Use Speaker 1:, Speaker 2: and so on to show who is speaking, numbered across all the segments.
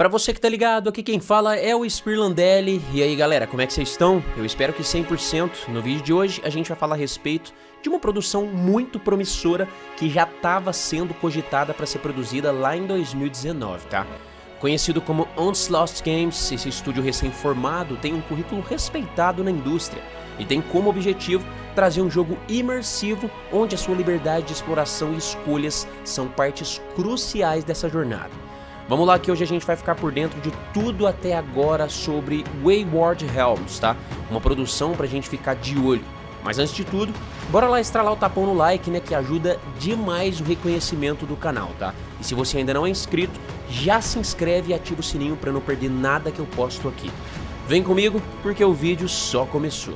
Speaker 1: Para você que tá ligado, aqui quem fala é o Spirlandelli. E aí galera, como é que vocês estão? Eu espero que 100%. No vídeo de hoje a gente vai falar a respeito de uma produção muito promissora que já estava sendo cogitada para ser produzida lá em 2019, tá? Conhecido como Onslaught Games, esse estúdio recém-formado tem um currículo respeitado na indústria e tem como objetivo trazer um jogo imersivo onde a sua liberdade de exploração e escolhas são partes cruciais dessa jornada. Vamos lá que hoje a gente vai ficar por dentro de tudo até agora sobre Wayward Helms, tá? Uma produção pra gente ficar de olho. Mas antes de tudo, bora lá estralar o tapão no like, né, que ajuda demais o reconhecimento do canal, tá? E se você ainda não é inscrito, já se inscreve e ativa o sininho para não perder nada que eu posto aqui. Vem comigo, porque o vídeo só começou.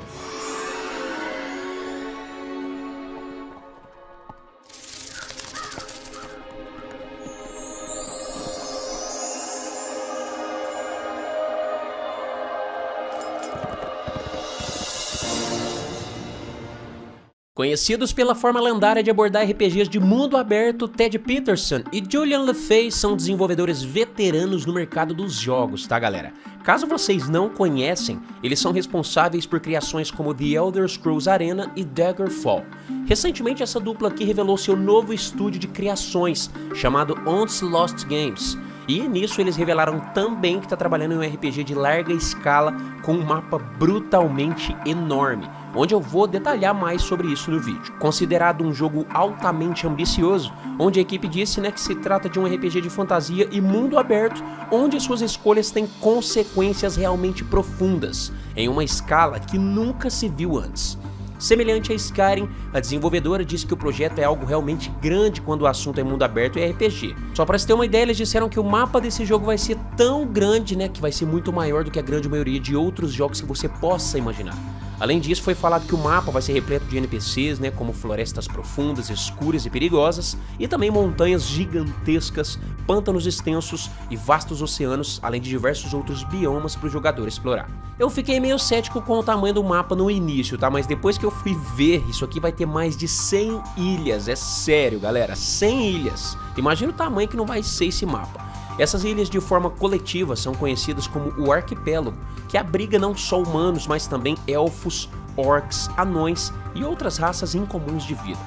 Speaker 1: Conhecidos pela forma lendária de abordar RPGs de mundo aberto, Ted Peterson e Julian LeFay são desenvolvedores veteranos no mercado dos jogos, tá galera? Caso vocês não conhecem, eles são responsáveis por criações como The Elder Scrolls Arena e Daggerfall. Recentemente essa dupla aqui revelou seu novo estúdio de criações, chamado Onslaught Games, e nisso eles revelaram também que está trabalhando em um RPG de larga escala com um mapa brutalmente enorme, onde eu vou detalhar mais sobre isso no vídeo. Considerado um jogo altamente ambicioso, onde a equipe disse né, que se trata de um RPG de fantasia e mundo aberto, onde suas escolhas têm consequências realmente profundas, em uma escala que nunca se viu antes. Semelhante a Skyrim, a desenvolvedora disse que o projeto é algo realmente grande quando o assunto é mundo aberto e RPG. Só para você ter uma ideia, eles disseram que o mapa desse jogo vai ser tão grande, né, que vai ser muito maior do que a grande maioria de outros jogos que você possa imaginar. Além disso, foi falado que o mapa vai ser repleto de NPCs, né, como florestas profundas, escuras e perigosas, e também montanhas gigantescas, pântanos extensos e vastos oceanos, além de diversos outros biomas para o jogador explorar. Eu fiquei meio cético com o tamanho do mapa no início, tá? Mas depois que eu fui ver, isso aqui vai ter mais de 100 ilhas, é sério, galera, 100 ilhas. Imagina o tamanho que não vai ser esse mapa. Essas ilhas de forma coletiva são conhecidas como o arquipélago, que abriga não só humanos, mas também elfos, orcs, anões e outras raças incomuns de vida.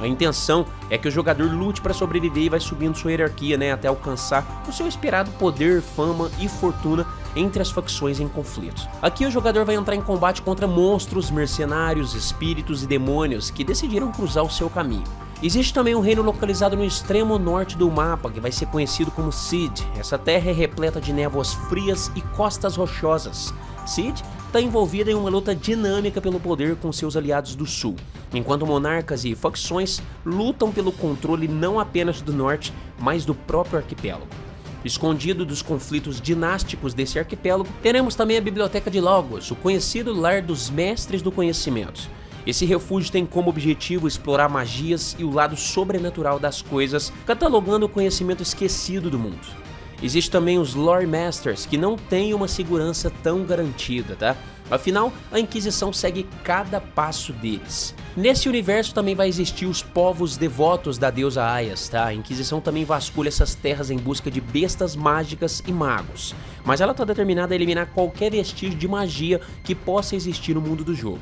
Speaker 1: A intenção é que o jogador lute para sobreviver e vai subindo sua hierarquia né, até alcançar o seu esperado poder, fama e fortuna entre as facções em conflito. Aqui o jogador vai entrar em combate contra monstros, mercenários, espíritos e demônios que decidiram cruzar o seu caminho. Existe também um reino localizado no extremo norte do mapa, que vai ser conhecido como Cid. Essa terra é repleta de névoas frias e costas rochosas. Cid está envolvida em uma luta dinâmica pelo poder com seus aliados do sul, enquanto monarcas e facções lutam pelo controle não apenas do norte, mas do próprio arquipélago. Escondido dos conflitos dinásticos desse arquipélago, teremos também a Biblioteca de Logos, o conhecido lar dos mestres do conhecimento. Esse refúgio tem como objetivo explorar magias e o lado sobrenatural das coisas, catalogando o conhecimento esquecido do mundo. Existem também os Lore Masters, que não têm uma segurança tão garantida, tá? Afinal, a Inquisição segue cada passo deles. Nesse universo também vai existir os povos devotos da deusa Aias, tá? A Inquisição também vasculha essas terras em busca de bestas mágicas e magos, mas ela está determinada a eliminar qualquer vestígio de magia que possa existir no mundo do jogo.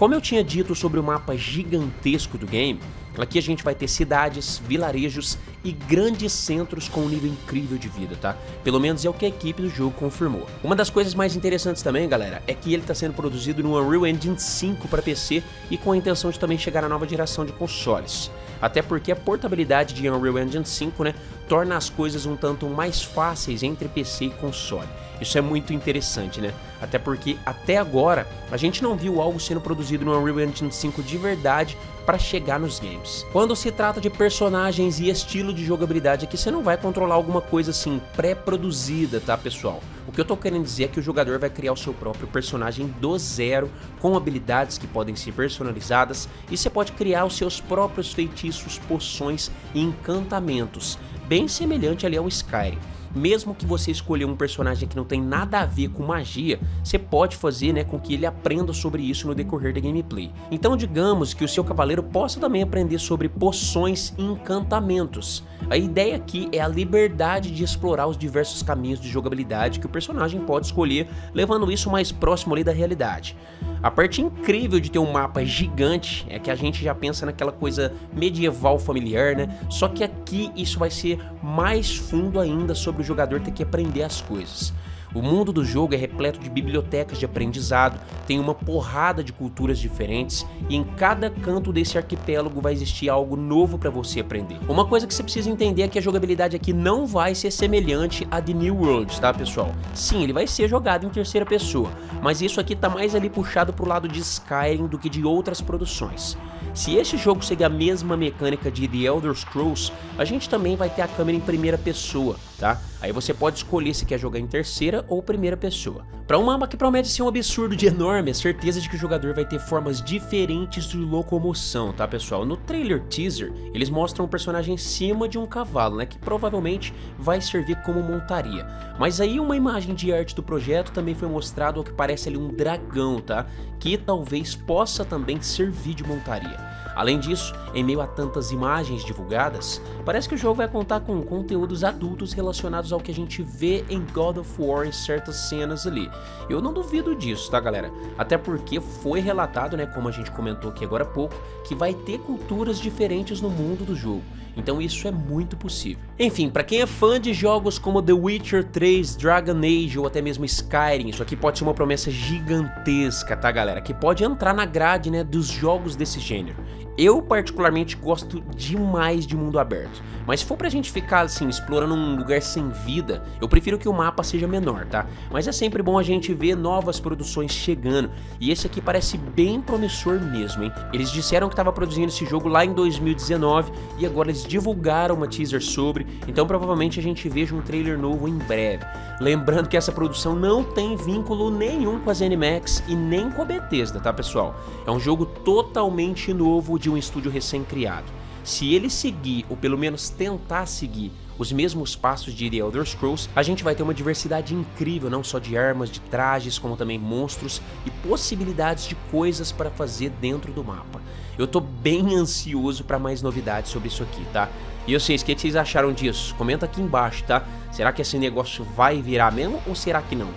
Speaker 1: Como eu tinha dito sobre o mapa gigantesco do game, aqui a gente vai ter cidades, vilarejos e grandes centros com um nível incrível de vida, tá? Pelo menos é o que a equipe do jogo confirmou. Uma das coisas mais interessantes também, galera, é que ele está sendo produzido no Unreal Engine 5 para PC e com a intenção de também chegar à nova geração de consoles. Até porque a portabilidade de Unreal Engine 5, né, torna as coisas um tanto mais fáceis entre PC e console. Isso é muito interessante, né? Até porque até agora a gente não viu algo sendo produzido no Unreal Engine 5 de verdade para chegar nos games. Quando se trata de personagens e estilo de jogabilidade aqui, você não vai controlar alguma coisa assim pré-produzida, tá pessoal? O que eu tô querendo dizer é que o jogador vai criar o seu próprio personagem do zero, com habilidades que podem ser personalizadas, e você pode criar os seus próprios feitiços, poções e encantamentos, bem semelhante ali ao Skyrim. Mesmo que você escolher um personagem que não tem nada a ver com magia, você pode fazer né, com que ele aprenda sobre isso no decorrer da gameplay. Então digamos que o seu cavaleiro possa também aprender sobre poções e encantamentos. A ideia aqui é a liberdade de explorar os diversos caminhos de jogabilidade que o personagem pode escolher, levando isso mais próximo ali da realidade. A parte incrível de ter um mapa gigante é que a gente já pensa naquela coisa medieval familiar, né? Só que aqui isso vai ser mais fundo ainda sobre o jogador ter que aprender as coisas. O mundo do jogo é repleto de bibliotecas de aprendizado, tem uma porrada de culturas diferentes e em cada canto desse arquipélago vai existir algo novo para você aprender. Uma coisa que você precisa entender é que a jogabilidade aqui não vai ser semelhante à de New World, tá pessoal? Sim, ele vai ser jogado em terceira pessoa, mas isso aqui tá mais ali puxado pro lado de Skyrim do que de outras produções. Se este jogo seguir a mesma mecânica de The Elder Scrolls, a gente também vai ter a câmera em primeira pessoa, tá? Aí você pode escolher se quer jogar em terceira ou primeira pessoa. Para um mapa que promete ser um absurdo de enorme, a certeza de que o jogador vai ter formas diferentes de locomoção, tá pessoal? No trailer teaser, eles mostram um personagem em cima de um cavalo, né, que provavelmente vai servir como montaria. Mas aí uma imagem de arte do projeto também foi mostrado ao que parece ali um dragão, tá? Que talvez possa também servir de montaria. Além disso, em meio a tantas imagens divulgadas, parece que o jogo vai contar com conteúdos adultos relacionados ao que a gente vê em God of War em certas cenas ali. Eu não duvido disso, tá galera? Até porque foi relatado, né, como a gente comentou aqui agora há pouco, que vai ter culturas diferentes no mundo do jogo. Então isso é muito possível. Enfim, para quem é fã de jogos como The Witcher 3, Dragon Age ou até mesmo Skyrim, isso aqui pode ser uma promessa gigantesca, tá galera? Que pode entrar na grade né, dos jogos desse gênero. Eu particularmente gosto demais de mundo aberto, mas se for pra gente ficar assim, explorando um lugar sem vida, eu prefiro que o mapa seja menor, tá? Mas é sempre bom a gente ver novas produções chegando, e esse aqui parece bem promissor mesmo, hein? Eles disseram que estava produzindo esse jogo lá em 2019, e agora eles divulgaram uma teaser sobre, então provavelmente a gente veja um trailer novo em breve. Lembrando que essa produção não tem vínculo nenhum com a ZeniMax e nem com a Bethesda, tá pessoal? É um jogo totalmente novo de um estúdio recém-criado. Se ele seguir, ou pelo menos tentar seguir, os mesmos passos de The Elder Scrolls, a gente vai ter uma diversidade incrível, não só de armas, de trajes, como também monstros e possibilidades de coisas para fazer dentro do mapa. Eu tô bem ansioso para mais novidades sobre isso aqui, tá? E vocês, o que vocês acharam disso? Comenta aqui embaixo, tá? Será que esse negócio vai virar mesmo ou será que não?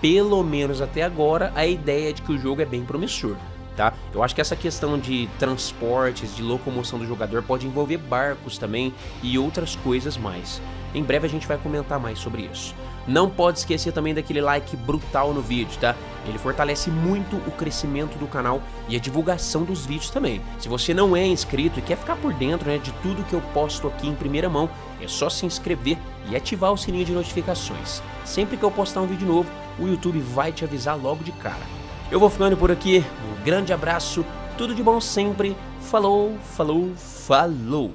Speaker 1: Pelo menos até agora, a ideia é de que o jogo é bem promissor. Tá? Eu acho que essa questão de transportes, de locomoção do jogador pode envolver barcos também e outras coisas mais. Em breve a gente vai comentar mais sobre isso. Não pode esquecer também daquele like brutal no vídeo, tá? Ele fortalece muito o crescimento do canal e a divulgação dos vídeos também. Se você não é inscrito e quer ficar por dentro né, de tudo que eu posto aqui em primeira mão, é só se inscrever e ativar o sininho de notificações. Sempre que eu postar um vídeo novo, o YouTube vai te avisar logo de cara. Eu vou ficando por aqui, um grande abraço, tudo de bom sempre, falou, falou, falou!